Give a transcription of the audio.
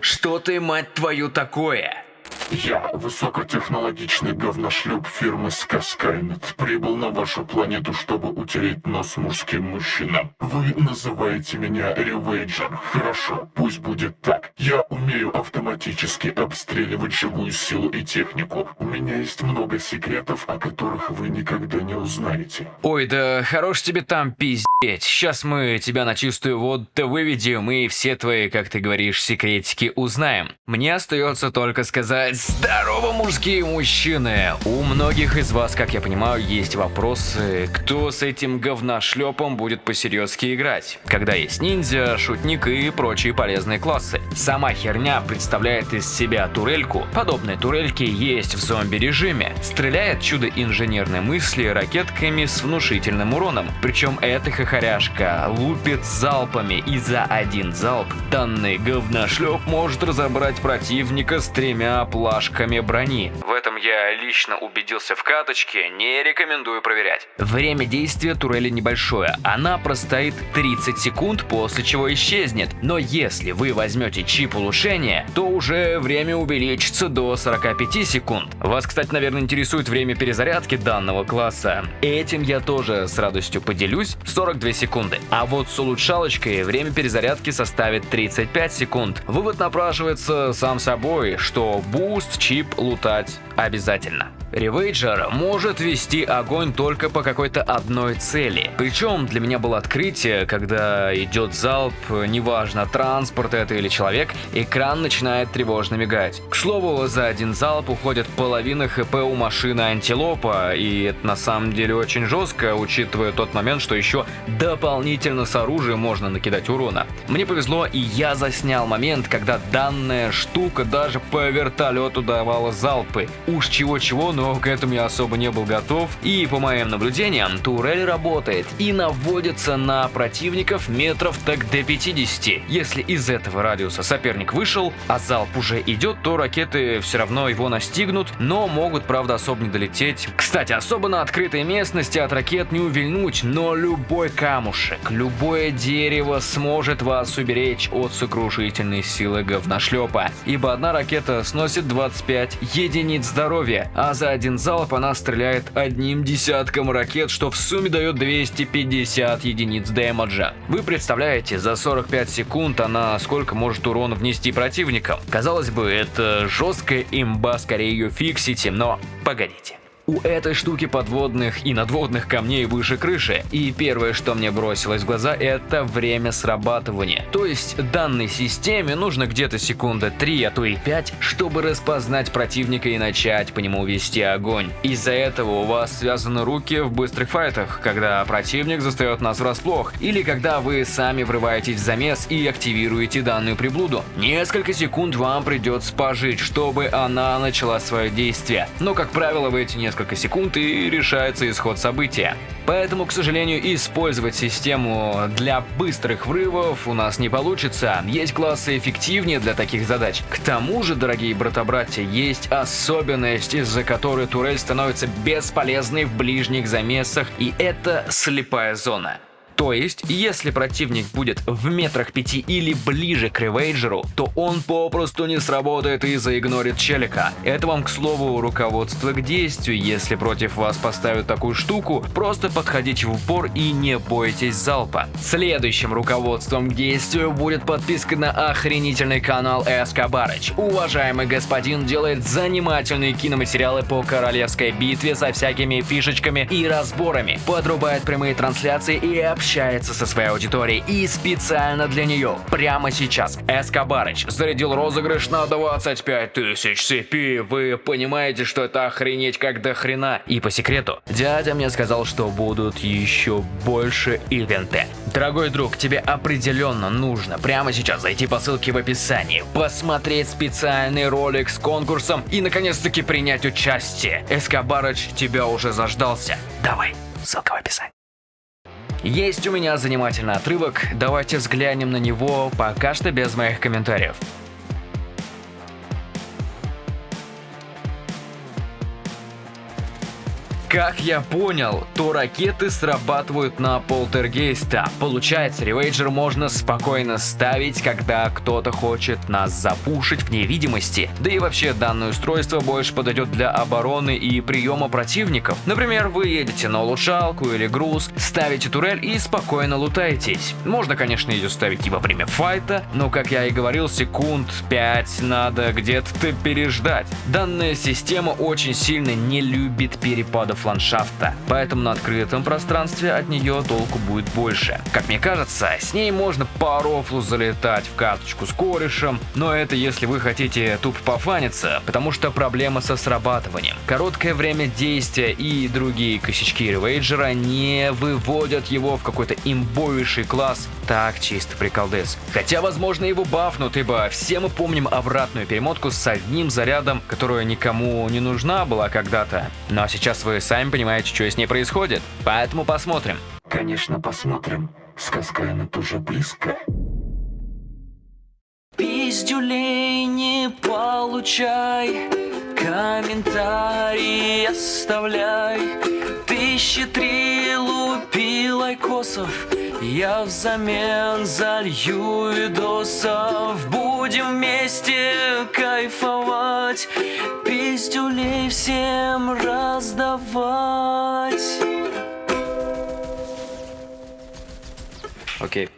Что ты, мать твою, такое? Я, высокотехнологичный говношлюп фирмы Скаскайнет, прибыл на вашу планету, чтобы утереть нос мужским мужчинам. Вы называете меня Ревейджер. Хорошо, пусть будет так. Я умею автоматически обстреливать живую силу и технику. У меня есть много секретов, о которых вы никогда не узнаете. Ой, да хорош тебе там пиздец. Сейчас мы тебя на чистую воду выведем и все твои, как ты говоришь, секретики узнаем. Мне остается только сказать Здорово, мужские мужчины! У многих из вас, как я понимаю, есть вопросы, кто с этим говношлепом будет посерьезки играть, когда есть ниндзя, шутник и прочие полезные классы. Сама херня представляет из себя турельку. Подобные турельки есть в зомби-режиме. Стреляет чудо инженерной мысли ракетками с внушительным уроном. Причем эта хохоряшка лупит залпами, и за один залп данный говношлеп может разобрать противника с тремя планами плашками брони. В этом я лично убедился в каточке, не рекомендую проверять. Время действия турели небольшое, она простоит 30 секунд, после чего исчезнет. Но если вы возьмете чип улучшения, то уже время увеличится до 45 секунд. Вас, кстати, наверное, интересует время перезарядки данного класса. Этим я тоже с радостью поделюсь, 42 секунды. А вот с улучшалочкой время перезарядки составит 35 секунд. Вывод напрашивается сам собой, что boost chip лутать обязательно. Ревейджер может вести огонь только по какой-то одной цели. Причем для меня было открытие, когда идет залп, неважно транспорт это или человек, экран начинает тревожно мигать. К слову, за один залп уходит половина хп у машины антилопа, и это на самом деле очень жестко, учитывая тот момент, что еще дополнительно с оружием можно накидать урона. Мне повезло, и я заснял момент, когда данная штука даже по вертолету давала залпы. Уж чего-чего, но к этому я особо не был готов. И по моим наблюдениям, турель работает и наводится на противников метров так до 50. Если из этого радиуса соперник вышел, а залп уже идет, то ракеты все равно его настигнут, но могут, правда, особо не долететь. Кстати, особо на открытой местности от ракет не увильнуть, но любой камушек, любое дерево сможет вас уберечь от сокрушительной силы говношлепа, ибо одна ракета сносит 25 единиц здоровья, а за один залп она стреляет одним десятком ракет, что в сумме дает 250 единиц дэмэджа. Вы представляете, за 45 секунд она сколько может урона внести противникам? Казалось бы, это жесткая имба, скорее ее фиксите, но погодите. У этой штуки подводных и надводных камней выше крыши, и первое, что мне бросилось в глаза, это время срабатывания. То есть данной системе нужно где-то секунда 3, а то и 5, чтобы распознать противника и начать по нему вести огонь. Из-за этого у вас связаны руки в быстрых файтах, когда противник застает нас врасплох, или когда вы сами врываетесь в замес и активируете данную приблуду. Несколько секунд вам придется пожить, чтобы она начала свое действие. Но, как правило, в эти несколько несколько секунд и решается исход события. Поэтому, к сожалению, использовать систему для быстрых врывов у нас не получится. Есть классы эффективнее для таких задач. К тому же, дорогие брата-братья, есть особенность, из-за которой турель становится бесполезной в ближних замесах, и это слепая зона. То есть, если противник будет в метрах пяти или ближе к ревейджеру, то он попросту не сработает и заигнорит челика. Это вам, к слову, руководство к действию. Если против вас поставят такую штуку, просто подходите в упор и не бойтесь залпа. Следующим руководством к действию будет подписка на охренительный канал Эскобарыч. Уважаемый господин делает занимательные киноматериалы по королевской битве со всякими фишечками и разборами, подрубает прямые трансляции и общается общается со своей аудиторией и специально для нее прямо сейчас Эскобарыч зарядил розыгрыш на 25 тысяч CP. Вы понимаете, что это охренеть как до хрена. И по секрету, дядя мне сказал, что будут еще больше ивенты. Дорогой друг, тебе определенно нужно прямо сейчас зайти по ссылке в описании, посмотреть специальный ролик с конкурсом и наконец-таки принять участие. Эскобарыч тебя уже заждался. Давай, ссылка в описании. Есть у меня занимательный отрывок, давайте взглянем на него пока что без моих комментариев. Как я понял, то ракеты срабатывают на полтергейста. Получается, ревейджер можно спокойно ставить, когда кто-то хочет нас запушить в невидимости. Да и вообще данное устройство больше подойдет для обороны и приема противников. Например, вы едете на улучшалку или груз, ставите турель и спокойно лутаетесь. Можно, конечно, ее ставить и во время файта, но, как я и говорил, секунд 5 надо где-то переждать. Данная система очень сильно не любит перепадов ландшафта, поэтому на открытом пространстве от нее толку будет больше. Как мне кажется, с ней можно по рофлу залетать в карточку с корешем, но это если вы хотите тупо пофаниться, потому что проблема со срабатыванием. Короткое время действия и другие косячки ревейджера не выводят его в какой-то имбовейший класс, так чисто приколдес. Хотя, возможно, его бафнут, ибо все мы помним обратную перемотку с одним зарядом, которая никому не нужна была когда-то. Но сейчас вы сами понимаете, что с ней происходит, поэтому посмотрим. Конечно, посмотрим. Сказка она тоже близко. Пиздюлей не получай, комментарий оставляй. Тысячи три лупи лайкосов, я взамен залью видосов. Будем вместе кайфовать, пиздюлей всем раздавать. Окей.